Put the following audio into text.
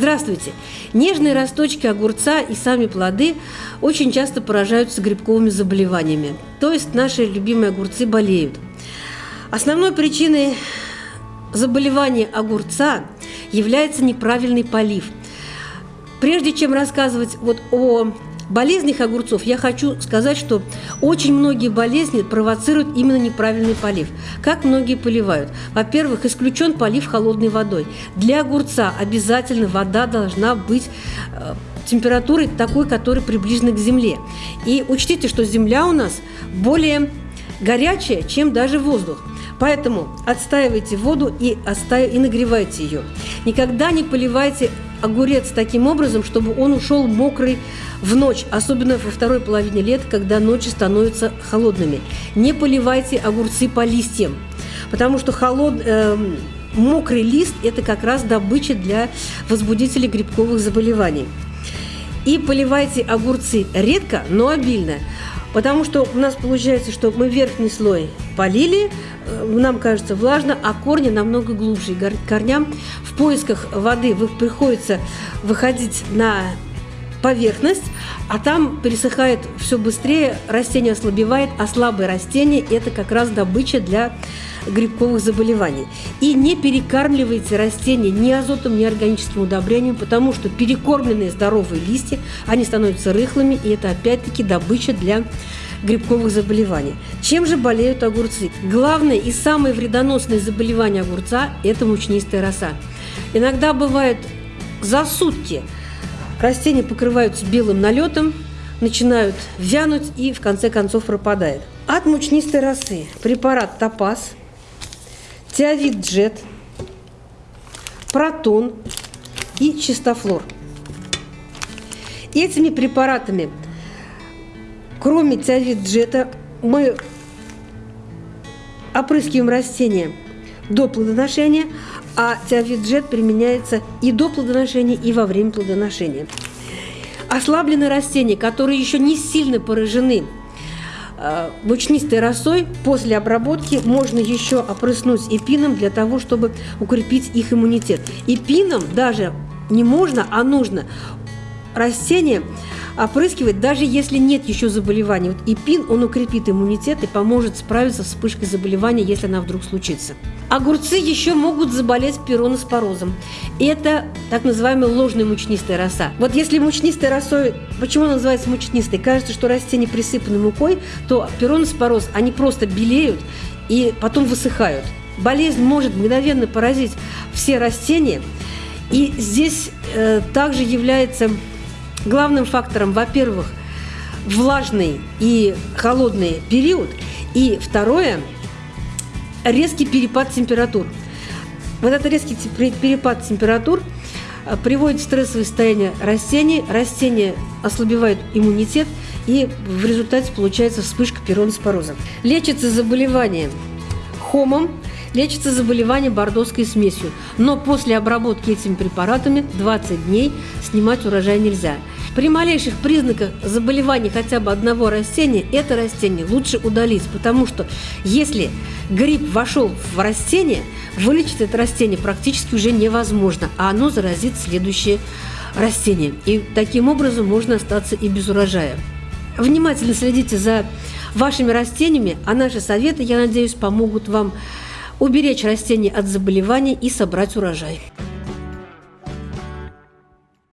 Здравствуйте! Нежные росточки огурца и сами плоды очень часто поражаются грибковыми заболеваниями, то есть наши любимые огурцы болеют. Основной причиной заболевания огурца является неправильный полив. Прежде чем рассказывать вот о болезнях огурцов я хочу сказать, что очень многие болезни провоцируют именно неправильный полив. Как многие поливают? Во-первых, исключен полив холодной водой. Для огурца обязательно вода должна быть э, температурой такой, которая приближена к земле. И учтите, что земля у нас более горячая, чем даже воздух. Поэтому отстаивайте воду и, оставь, и нагревайте ее. Никогда не поливайте огурец таким образом, чтобы он ушел мокрый в ночь, особенно во второй половине лета, когда ночи становятся холодными. Не поливайте огурцы по листьям, потому что холод, э, мокрый лист – это как раз добыча для возбудителей грибковых заболеваний. И поливайте огурцы редко, но обильно – Потому что у нас получается, что мы верхний слой полили, э, нам кажется влажно, а корни намного глубже. Корням в поисках воды приходится выходить на поверхность, а там пересыхает все быстрее, растение ослабевает, а слабые растения – это как раз добыча для грибковых заболеваний. И не перекармливайте растения ни азотом, ни органическим удобрением, потому что перекормленные здоровые листья, они становятся рыхлыми, и это опять-таки добыча для грибковых заболеваний. Чем же болеют огурцы? Главное и самое вредоносное заболевание огурца – это мучнистая роса. Иногда бывает за сутки растения покрываются белым налетом, начинают вянуть и в конце концов пропадает. От мучнистой росы препарат топаз – Теовид Джет, Протон и Чистофлор. Этими препаратами, кроме Теовид Джета, мы опрыскиваем растения до плодоношения, а Теовид применяется и до плодоношения, и во время плодоношения. Ослабленные растения, которые еще не сильно поражены Э, мучнистой росой после обработки можно еще опрыснуть эпином для того, чтобы укрепить их иммунитет. Эпином даже не можно, а нужно растение опрыскивать, даже если нет еще заболевания. Вот ипин, он укрепит иммунитет и поможет справиться с вспышкой заболевания, если она вдруг случится. Огурцы еще могут заболеть пироноспорозом. Это так называемая ложная мучнистая роса. Вот если мучнистая росой, почему она называется мучнистой? Кажется, что растения присыпаны мукой, то пироноспороз, они просто белеют и потом высыхают. Болезнь может мгновенно поразить все растения, и здесь э, также является главным фактором, во-первых, влажный и холодный период, и второе – резкий перепад температур. Вот этот резкий перепад температур э, приводит в стрессовое состояние растений, растения ослабевают иммунитет, и в результате получается вспышка пироноспороза. Лечится заболевание хомом, лечится заболевание бордоской смесью, но после обработки этими препаратами 20 дней снимать урожай нельзя. При малейших признаках заболевания хотя бы одного растения, это растение лучше удалить, потому что если гриб вошел в растение, вылечить это растение практически уже невозможно, а оно заразит следующее растение. И таким образом можно остаться и без урожая. Внимательно следите за вашими растениями, а наши советы, я надеюсь, помогут вам уберечь растения от заболеваний и собрать урожай.